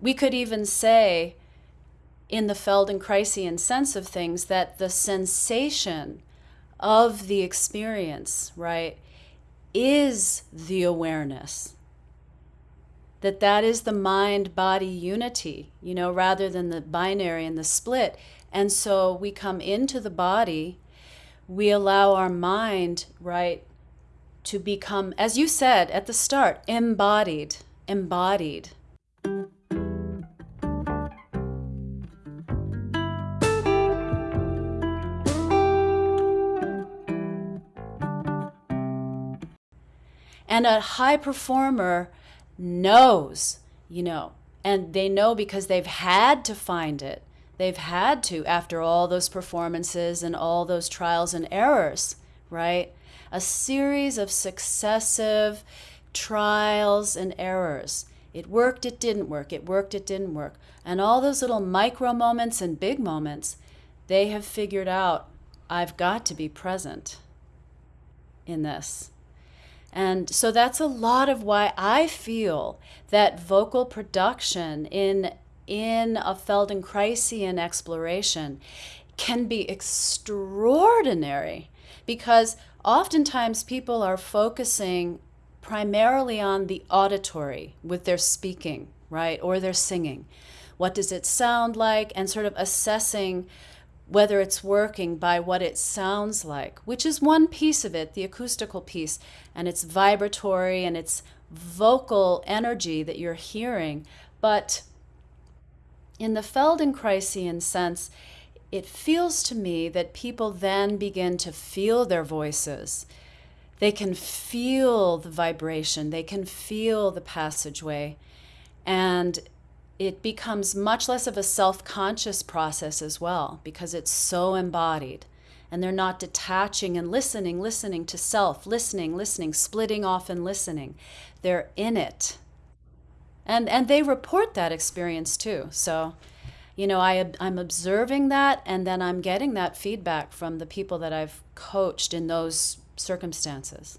we could even say in the Feldenkraisian sense of things that the sensation of the experience, right, is the awareness. That that is the mind body unity, you know, rather than the binary and the split. And so we come into the body, we allow our mind, right, to become, as you said at the start, embodied, embodied. And a high performer knows, you know, and they know because they've had to find it. They've had to after all those performances and all those trials and errors, right? A series of successive trials and errors. It worked, it didn't work, it worked, it didn't work. And all those little micro moments and big moments, they have figured out I've got to be present in this. And so that's a lot of why I feel that vocal production in in a Feldenkraisian exploration can be extraordinary because oftentimes people are focusing primarily on the auditory with their speaking, right, or their singing. What does it sound like? And sort of assessing whether it's working by what it sounds like, which is one piece of it, the acoustical piece, and it's vibratory and it's vocal energy that you're hearing. But in the Feldenkraisian sense, it feels to me that people then begin to feel their voices. They can feel the vibration, they can feel the passageway. And it becomes much less of a self conscious process as well because it's so embodied. And they're not detaching and listening, listening to self, listening, listening, splitting off and listening. They're in it. And, and they report that experience too. So, you know, I, I'm observing that and then I'm getting that feedback from the people that I've coached in those circumstances.